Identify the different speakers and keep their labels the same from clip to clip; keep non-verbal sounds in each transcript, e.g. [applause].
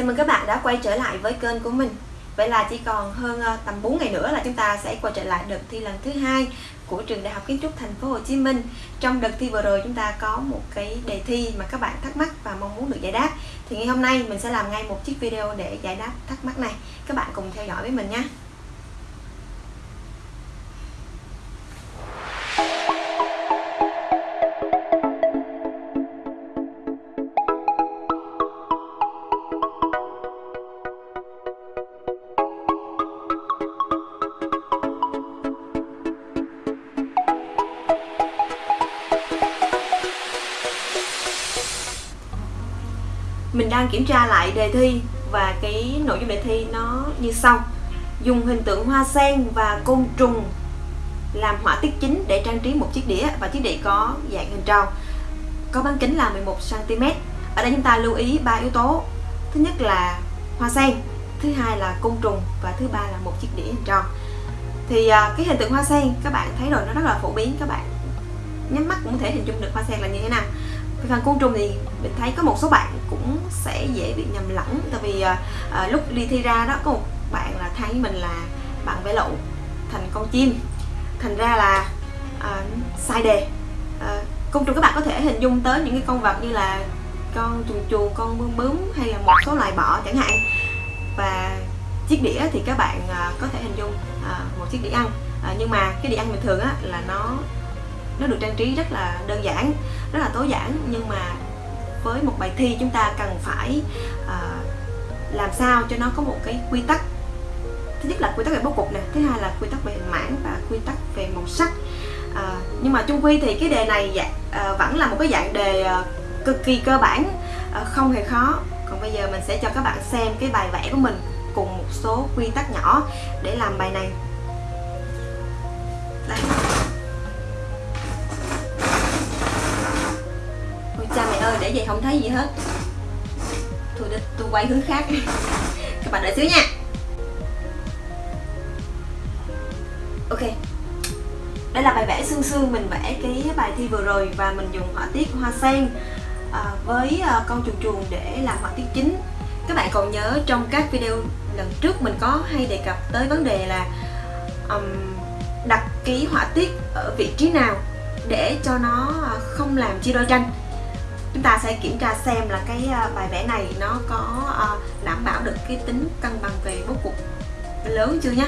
Speaker 1: Chào mừng các bạn đã quay trở lại với kênh của mình Vậy là chỉ còn hơn ờ, tầm 4 ngày nữa là chúng ta sẽ quay trở lại đợt thi lần thứ hai của trường Đại học Kiến trúc Thành phố Hồ Chí Minh. Trong đợt thi vừa rồi chúng ta có một cái đề thi mà các bạn thắc mắc và mong muốn được giải đáp. Thì ngày hôm nay mình sẽ làm ngay một chiếc video để giải đáp thắc mắc này. Các bạn cùng theo dõi với mình nhé. Đang kiểm tra lại đề thi và cái nội dung đề thi nó như sau. Dùng hình tượng hoa sen và côn trùng làm họa tiết chính để trang trí một chiếc đĩa và chiếc đĩa có dạng hình tròn. Có bán kính là 11 cm ở đây chúng ta lưu ý ba yếu tố. Thứ nhất là hoa sen, thứ hai là côn trùng và thứ ba là một chiếc đĩa hình tròn. Thì à, cái hình tượng hoa sen, các bạn thấy rồi, nó rất là phổ biến, các bạn nhắm mắt cũng có thể hình dung được hoa sen là như thế nào về phần côn trùng thì mình thấy có một số bạn cũng sẽ dễ bị nhầm lẫn. Tại vì à, à, lúc đi thi ra đó có một bạn là thấy mình là bạn vẽ lậu thành con chim. Thành ra là à, sai đề. À, côn trùng các bạn có thể hình dung tới những cái con vật như là con chuồn chuồn con bướm bướm hay là một số loài bọ chẳng hạn. Và chiếc đĩa thì các bạn à, có thể hình dung à, một chiếc đĩa ăn. À, nhưng mà cái đĩa ăn bình thường á là nó nó được trang trí rất là đơn giản rất là tối giản nhưng mà với một bài thi chúng ta cần phải uh, làm sao cho nó có một cái quy tắc. Thứ nhất là quy tắc về bố cục nè thứ hai là quy tắc về hình mảng và quy tắc về màu sắc. À, nhưng mà chung quy thì cái đề này dạ, à, vẫn là một cái dạng đề à, cực kỳ cơ bản à, không hề khó. Còn bây giờ mình sẽ cho các bạn xem cái bài vẽ của mình cùng một số quy tắc nhỏ để làm bài này. Đây. Để vậy không thấy gì hết. Thôi tôi quay hướng khác. [laughs] Các bạn đợi xíu nha. Ok. Đây là bài vẽ xương xương mình vẽ cái bài thi vừa rồi Và mình dùng họa tiết hoa sen à, Với à, con chuồn chuồn để làm họa tiết chính. Các bạn còn nhớ trong các video lần trước mình có hay đề cập tới vấn đề là um, Đặt ký họa tiết ở vị trí nào để cho nó không làm chia đôi tranh chúng ta sẽ kiểm tra xem là cái à, bài vẽ này nó có à, đảm bảo được cái tính cân bằng về bố cục lớn chưa nhé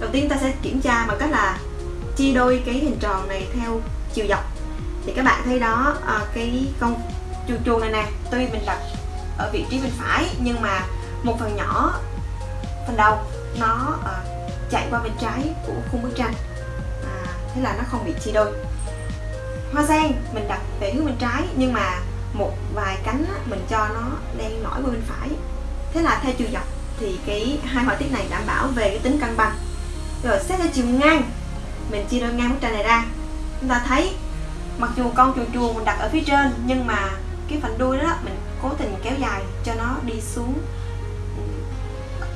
Speaker 1: đầu tiên ta sẽ kiểm tra bằng cách là chia đôi cái hình tròn này theo chiều dọc. Thì các bạn thấy đó à, cái con chuồn chuồn này nè tuy mình đặt ở vị trí bên phải nhưng mà một phần nhỏ phần đầu nó chạy qua bên trái của khung bức tranh. À, thế là nó không bị chia đôi hoa sen mình đặt về hướng bên trái nhưng mà một vài cánh á, mình cho nó đang nổi qua bên phải. Thế là theo chiều dọc thì cái hai họa tiết này đảm bảo về cái tính cân bằng. Rồi xét theo chiều ngang mình chia đôi ngang bức tranh này ra. Chúng ta thấy mặc dù con chuồn chuồn mình đặt ở phía trên nhưng mà cái phần đuôi đó mình cố tình kéo dài cho nó đi xuống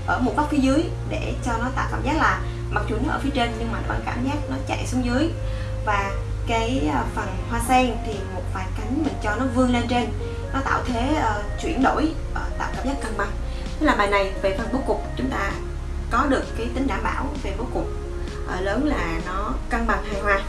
Speaker 1: ở một góc phía dưới để cho nó tạo cảm giác là mặc dù nó ở phía trên nhưng mà nó vẫn cảm giác nó chạy xuống dưới. Và cái à, phần hoa sen thì một vài cánh mình cho nó vươn lên trên. Nó tạo thế uh, chuyển đổi uh, tạo cảm giác cân bằng. Tức là bài này về phần bố cục chúng ta có được cái tính đảm bảo về bố cục uh, lớn là nó cân bằng hài hòa.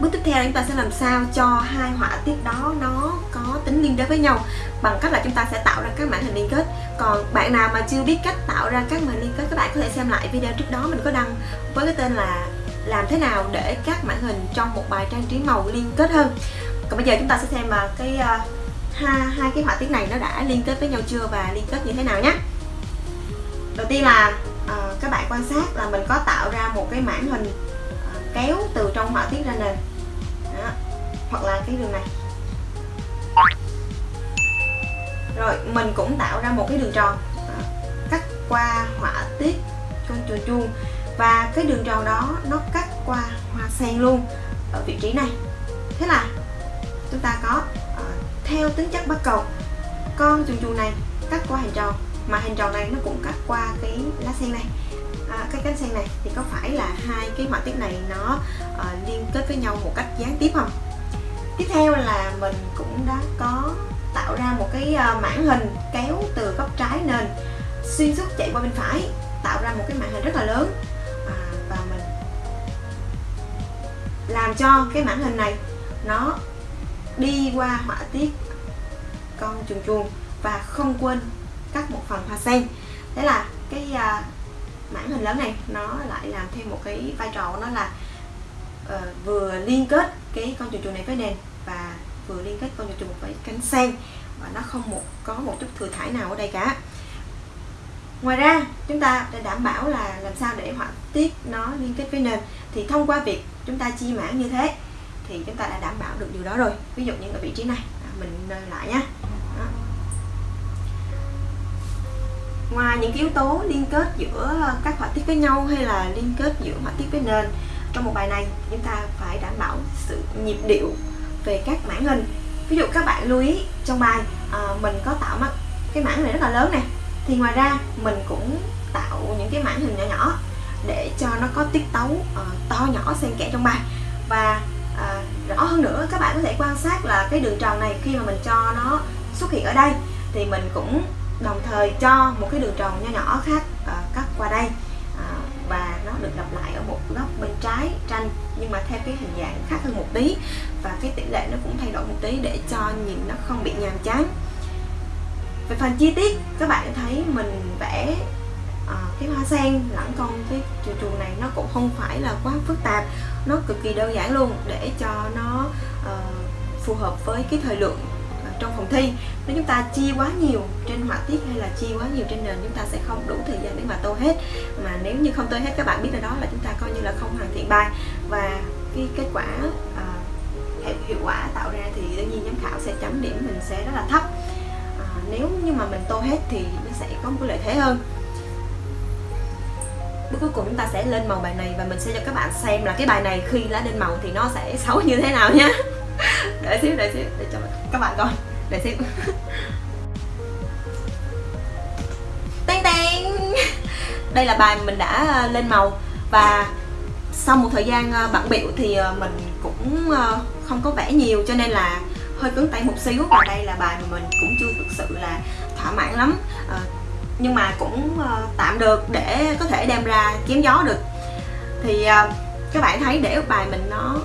Speaker 1: Bước tiếp theo chúng ta sẽ làm sao cho hai họa tiết đó nó có tính liên đới với nhau bằng cách là chúng ta sẽ tạo ra các mảng hình liên kết. Còn bạn nào mà chưa biết cách tạo ra các mảng liên kết các bạn có thể xem lại video trước đó. Mình có đăng với cái tên là làm thế nào để các mảng hình trong một bài trang trí màu liên kết hơn. Còn bây giờ chúng ta sẽ xem mà cái à, uh, hai, hai cái họa tiết này nó đã liên kết với nhau chưa và liên kết như thế nào nhé. Đầu tiên là uh, các bạn quan sát là mình có tạo ra một cái mảng hình uh, kéo từ trong họa tiết ra nền. Đó. hoặc là cái đường này. Rồi mình cũng tạo ra một cái đường tròn. À, cắt qua họa tiết con chuồn chuông. Và cái đường tròn đó nó cắt qua hoa sen luôn ở vị trí này. Thế là chúng ta có uh, theo tính chất bắt cầu. Con chuồn chuồn này cắt qua hình tròn mà hình tròn này nó cũng cắt qua cái lá sen này. À, cái cánh sen này thì có phải là hai cái họa tiết này nó uh, liên kết với nhau một cách gián tiếp không? Tiếp theo là mình cũng đã có tạo ra một cái ờ, mảng hình kéo từ góc trái nền xuyên suốt chạy qua bên phải tạo ra một cái mảng hình rất là lớn. À, và mình làm cho cái mảng hình này nó đi qua họa tiết con chuồn chuồn và không quên cắt một phần hoa sen. Thế là cái à, mảng hình lớn này nó lại làm thêm một cái vai trò nó là uh, vừa liên kết cái con chuồn chuồn này với nền và vừa liên kết con chuồn chuồn với cánh sen. Và nó không một, có một chút thừa thải nào ở đây cả. Ngoài ra, chúng ta để đảm bảo là làm sao để họa tiết nó liên kết với nền. Thì thông qua việc chúng ta chia mảng như thế, thì chúng ta đã đảm bảo được điều đó rồi. Ví dụ như ở vị trí này à, mình nơi lại nhé ngoài những yếu tố liên kết giữa các họa tiết với nhau hay là liên kết giữa họa tiết với nền, trong một bài này, chúng ta phải đảm bảo sự nhịp điệu về các mảng hình. Ví dụ các bạn lưu ý trong bài à, mình có tạo mắt cái mảng này rất là lớn nè. Thì ngoài ra mình cũng tạo những cái mảng hình nhỏ nhỏ để cho nó có tiết tấu uh, to nhỏ xen kẽ trong bài. Và uh, rõ hơn nữa các bạn có thể quan sát là cái đường tròn này khi mà mình cho nó xuất hiện ở đây thì mình cũng đồng thời cho một cái đường tròn nho nhỏ khác uh, cắt qua đây uh, và nó được lặp lại góc bên trái tranh nhưng mà theo cái hình dạng khác hơn một tí. Và cái tỷ lệ nó cũng thay đổi một tí để cho nhìn nó không bị nhàm chán. Về phần chi tiết các bạn thấy mình vẽ à, cái hoa sen lẫn con cái chuồng chuồng này nó cũng không phải là quá phức tạp nó cực kỳ đơn giản luôn để cho nó uh, phù hợp với cái thời lượng trong phòng thi. Nếu chúng ta chia quá nhiều trên họa tiết hay là chia quá nhiều trên nền chúng ta sẽ không đủ thời gian để mà tô hết. Mà nếu như không tô hết các bạn biết là đó là chúng ta coi như là không hoàn thiện bài. Và cái kết quả à, hiệu quả tạo ra thì đương nhiên giám khảo sẽ chấm điểm mình sẽ rất là thấp. À, nếu như mà mình tô hết thì nó sẽ có một cái lợi thế hơn. Bước cuối cùng chúng ta sẽ lên màu bài này và mình sẽ cho các bạn xem là cái bài này khi đã lên màu thì nó sẽ xấu như thế nào nhé [laughs] để xíu để xíu để cho các bạn coi để xem. tên tên đây là bài mình đã ờ, lên màu. Và sau một thời gian ờ, bận biểu thì ờ, mình cũng không có vẽ nhiều, cho nên là hơi cứng tay một xíu. Và đây là bài mà mình cũng chưa thực sự là thỏa mãn lắm. Nhưng mà cũng tạm được để có thể đem ra kiếm gió được. Thì các bạn thấy để bài mình nó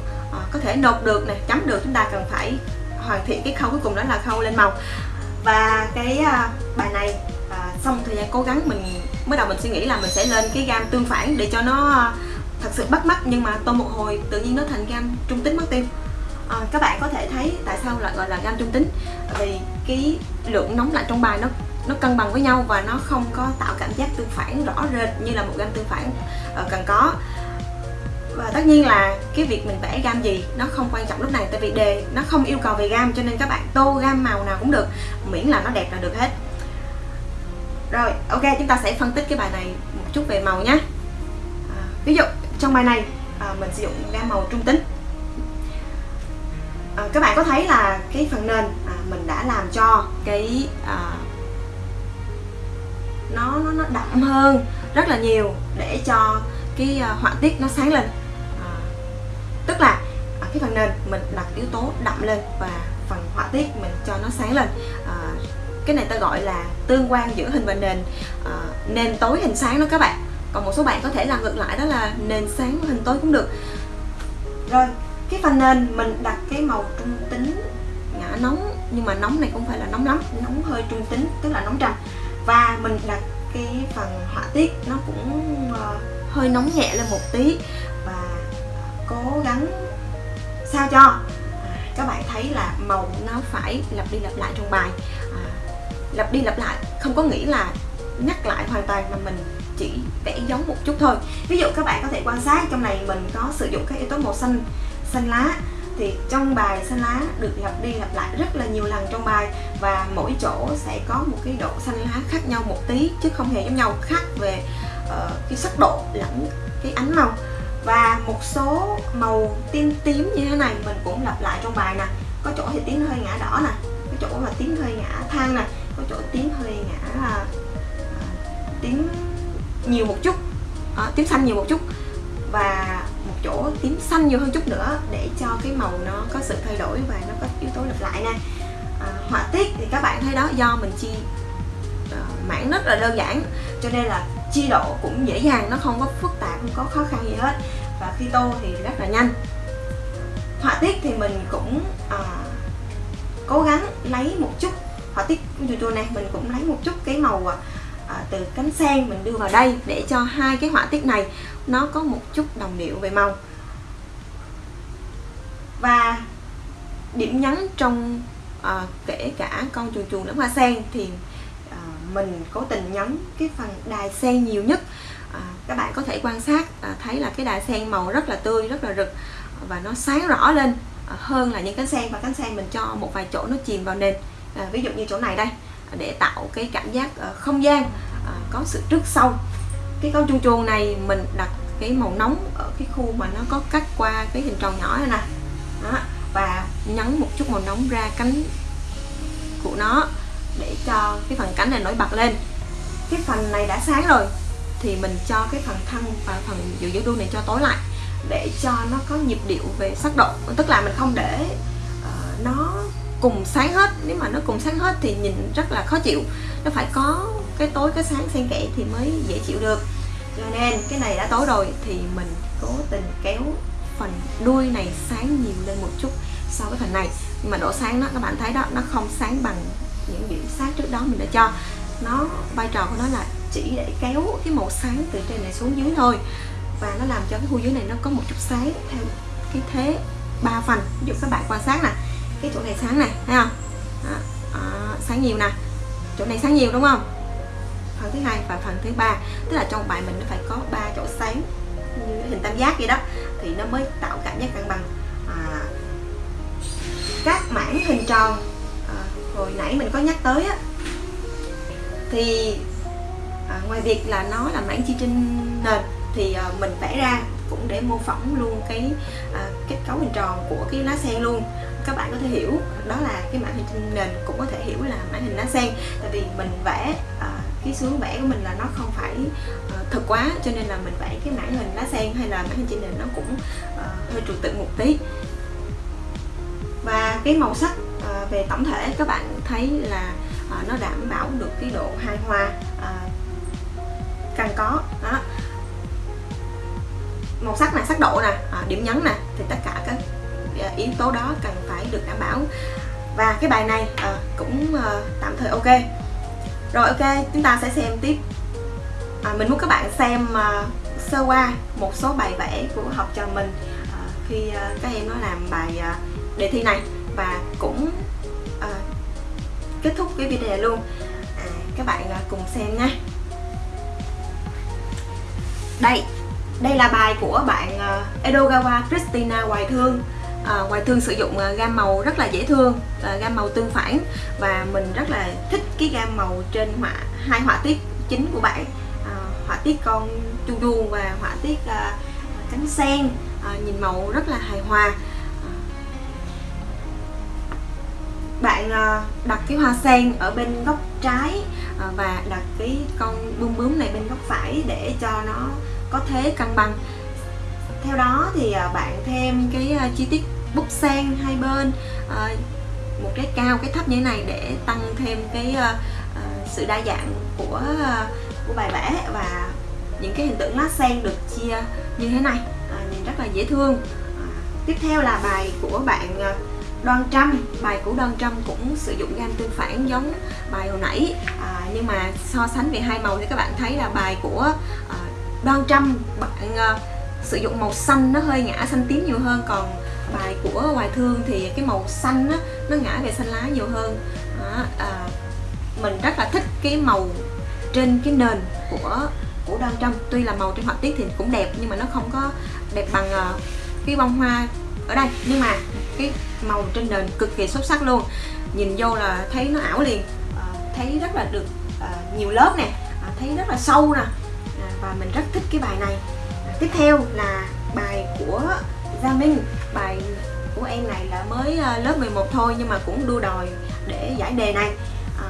Speaker 1: có thể nộp được này chấm được, chúng ta cần phải hoàn thiện cái khâu cuối cùng đó là khâu lên màu. Và cái à, bài này xong sau thời gian cố gắng mình mới đầu mình suy nghĩ là mình sẽ lên cái gam tương phản để cho nó à, thật sự bắt mắt nhưng mà tô một hồi tự nhiên nó thành gam trung tính mất tiêu. À, các bạn có thể thấy tại sao lại gọi là gam trung tính? Vì cái lượng nóng lạnh trong bài nó nó cân bằng với nhau và nó không có tạo cảm giác tương phản rõ rệt như là một gam tương phản ờ, cần có và tất nhiên là cái việc mình vẽ gam gì nó không quan trọng lúc này tại vì đề nó không yêu cầu về gam cho nên các bạn tô gam màu nào cũng được miễn là nó đẹp là được hết. Rồi ok chúng ta sẽ phân tích cái bài này một chút về màu nhé. À, ví dụ trong bài này à, mình sử dụng gam màu trung tính. À, các bạn có thấy là cái phần nền à, mình đã làm cho cái à, nó nó nó đậm hơn rất là nhiều để cho cái à, họa tiết nó sáng lên tức là ở cái phần nền mình đặt yếu tố đậm lên và phần họa tiết mình cho nó sáng lên. À, cái này ta gọi là tương quan giữa hình và nền. À, nền tối hình sáng đó các bạn. Còn một số bạn có thể làm ngược lại đó là nền sáng hình tối cũng được. Rồi cái phần nền mình đặt cái màu trung tính. Ngã nóng nhưng mà nóng này không phải là nóng lắm nóng hơi trung tính tức là nóng trầm. Và mình đặt cái phần họa tiết nó cũng uh, hơi nóng nhẹ lên một tí cố gắng sao cho. À, các bạn thấy là màu nó phải lặp đi lặp lại trong bài. À, lặp đi lặp lại không có nghĩa là nhắc lại hoàn toàn mà mình chỉ vẽ giống một chút thôi. Ví dụ các bạn có thể quan sát trong này mình có sử dụng các yếu tố màu xanh xanh lá. Thì trong bài xanh lá được lặp đi lặp lại rất là nhiều lần trong bài và mỗi chỗ sẽ có một cái độ xanh lá khác nhau một tí chứ không hề giống nhau khác về uh, cái sắc độ lẫn cái ánh màu và một số màu tím tím như thế này mình cũng lặp lại trong bài nè. Có chỗ thì tím hơi ngã đỏ nè có chỗ là tím hơi ngã than nè có chỗ tím hơi ngã à, là tím nhiều một chút à, tím xanh nhiều một chút. Và một chỗ tím xanh nhiều hơn chút nữa để cho cái màu nó có sự thay đổi và nó có yếu tố lặp lại nè. À, họa tiết thì các bạn thấy đó do mình chi à, mảng rất là đơn giản cho nên là chi độ cũng dễ dàng nó không có phức tạp không có khó khăn gì hết. Và khi tô thì rất là nhanh. Họa tiết thì mình cũng à, cố gắng lấy một chút. Họa tiết của này mình cũng lấy một chút cái màu à, à, từ cánh sen mình đưa vào đây để cho hai cái họa tiết này nó có một chút đồng điệu về màu. Và điểm nhấn trong à, kể cả con chuồn chuồn lẫn hoa sen thì mình cố tình nhấn cái phần đài sen nhiều nhất. À, các bạn có thể quan sát à, thấy là cái đài sen màu rất là tươi rất là rực và nó sáng rõ lên à, hơn là những cánh sen. Và cánh sen mình cho một vài chỗ nó chìm vào nền. À, ví dụ như chỗ này đây à, để tạo cái cảm giác à, không gian à, có sự trước sau. Cái con chuồn chuồn này mình đặt cái màu nóng ở cái khu mà nó có cắt qua cái hình tròn nhỏ này nè. Đó và nhấn một chút màu nóng ra cánh của nó để cho cái phần cánh này nổi bật lên. Cái phần này đã sáng rồi thì mình cho cái phần thân và phần giữa giữa đuôi này cho tối lại để cho nó có nhịp điệu về sắc độ. Tức là mình không để uh, nó cùng sáng hết. Nếu mà nó cùng sáng hết thì nhìn rất là khó chịu. Nó phải có cái tối cái sáng xen kẽ thì mới dễ chịu được. Cho nên cái này đã tối rồi thì mình cố tình kéo phần đuôi này sáng nhiều lên một chút so với phần này. Nhưng mà độ sáng đó các bạn thấy đó nó không sáng bằng những điểm sáng trước đó mình đã cho. Nó vai trò của nó là chỉ để kéo cái màu sáng từ trên này xuống dưới thôi. Và nó làm cho cái khu dưới này nó có một chút sáng theo cái thế ba phần. Ví dụ các bạn quan sát nè cái chỗ này sáng này thấy không? Đó, à, sáng nhiều nè. Chỗ này sáng nhiều đúng không? Phần thứ hai và phần thứ ba. Tức là trong bài mình nó phải có ba chỗ sáng như hình tam giác vậy đó. Thì nó mới tạo cảm giác cân bằng. À, các mảng hình tròn hồi nãy mình có nhắc tới á thì à, ngoài việc là nó là mảng chi trên nền thì à, mình vẽ ra cũng để mô phỏng luôn cái à, kết cấu hình tròn của cái lá sen luôn. Các bạn có thể hiểu đó là cái mảng hình trên nền cũng có thể hiểu là mảng hình lá sen. Tại vì mình vẽ à, cái xuống vẽ của mình là nó không phải à, uh, thật quá cho nên là mình vẽ cái mảng hình lá sen hay là mảng hình trên nền nó cũng uh, hơi trừu tượng một tí. Và cái màu sắc à, về tổng thể các bạn thấy là à, nó đảm bảo được cái độ hài hòa à, cần có đó. Màu sắc này sắc độ nè à, điểm nhấn nè thì tất cả các à, yếu tố đó cần phải được đảm bảo. Và cái bài này à, cũng à, tạm thời ok. Rồi ok chúng ta sẽ xem tiếp. À, mình muốn các bạn xem à, sơ qua một số bài vẽ của học trò mình à, khi à, các em nó làm bài à, đề thi này và cũng à, kết thúc cái video này luôn. À, các bạn à, cùng xem nha. Đây đây là bài của bạn uh, Edogawa Christina Hoài Thương. À, Hoài Thương sử dụng uh, gam màu rất là dễ thương à, gam màu tương phản và mình rất là thích cái gam màu trên họa hai họa tiết chính của bạn. À, họa tiết con chu chu và họa tiết à, cánh sen. À, nhìn màu rất là hài hòa. Bạn ờ, đặt cái hoa sen ở bên góc trái ờ, và đặt cái con bướm bướm này bên góc phải để cho nó có thế cân bằng. Theo đó thì ờ, bạn thêm cái chi tiết bút sen hai bên một cái cao, cái thấp như thế này để tăng thêm cái sự đa dạng của của bài vẽ và những cái hình tượng lá sen được chia như thế này. Nhìn rất là dễ thương. Tiếp theo là bài của bạn Đoan trăm bài của Đoan trăm cũng sử dụng gam tương phản giống bài hồi nãy. À, nhưng mà so sánh về hai màu thì các bạn thấy là bài của à, đoan trăm bạn à, sử dụng màu xanh nó hơi ngã xanh tím nhiều hơn. Còn bài của hoài thương thì cái màu xanh á, nó ngã về xanh lá nhiều hơn. À, à, mình rất là thích cái màu trên cái nền của của đoan trăm tuy là màu trên họa tiết thì cũng đẹp nhưng mà nó không có đẹp bằng uh, cái bông hoa ở đây. Nhưng mà cái màu trên nền cực kỳ xuất sắc luôn. Nhìn vô là thấy nó ảo liền. À, thấy rất là được à, nhiều lớp nè. À, thấy rất là sâu nè. Và mình rất thích cái bài này. Tiếp theo là bài của Gia Minh. Bài của em này là mới lớp 11 thôi nhưng mà cũng đua đòi để giải đề này. À,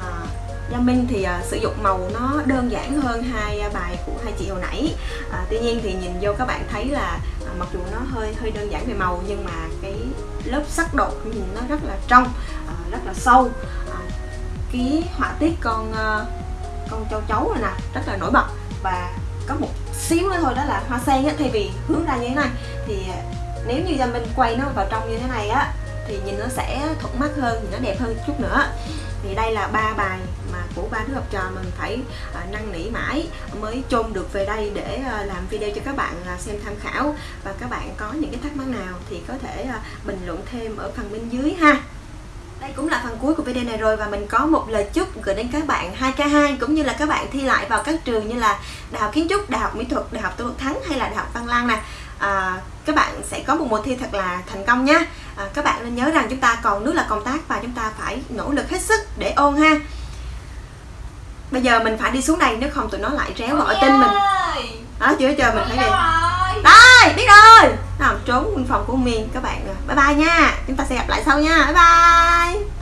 Speaker 1: Gia Minh thì à, sử dụng màu nó đơn giản hơn hai bài của hai chị hồi nãy. À, tuy nhiên thì nhìn vô các bạn thấy là à, mặc dù nó hơi hơi đơn giản về màu nhưng mà cái lớp sắc độ nhìn nó rất là trong à, rất là sâu. À, cái họa tiết con à, con châu chấu này nè rất là nổi bật. Và có một xíu nữa thôi đó là hoa sen á thay vì hướng ra như thế này thì à, nếu như gia minh quay nó vào trong như thế này á thì nhìn nó sẽ thuận mắt hơn nó đẹp hơn chút nữa. Thì đây là ba bài mà của ba đứa học trò mình phải à, năn nỉ mãi mới chôn được về đây để à, làm video cho các bạn à, xem tham khảo. Và các bạn có những cái thắc mắc nào thì có thể bình luận thêm ở phần bên dưới ha. Đây cũng là phần cuối của video này rồi và mình có một lời chúc gửi đến các bạn 2K2 cũng như là các bạn thi lại vào các trường như là Đại học Kiến trúc, Đại học Mỹ thuật, Đại học Tô Thắng hay là Đại học Văn Lang nè. À, các bạn sẽ có một mùa thi thật là thành công nhé à, các bạn nên nhớ rằng chúng ta còn nước là công tác và chúng ta phải nỗ lực hết sức để ôn ha. Bây giờ mình phải đi xuống đây nếu không tụi nó lại réo gọi tin mình. đó chưa chờ mình phải đi. đây biết rồi. Nào trốn phòng của miền các bạn bye bye nha. Chúng ta sẽ gặp lại sau nha. Bye bye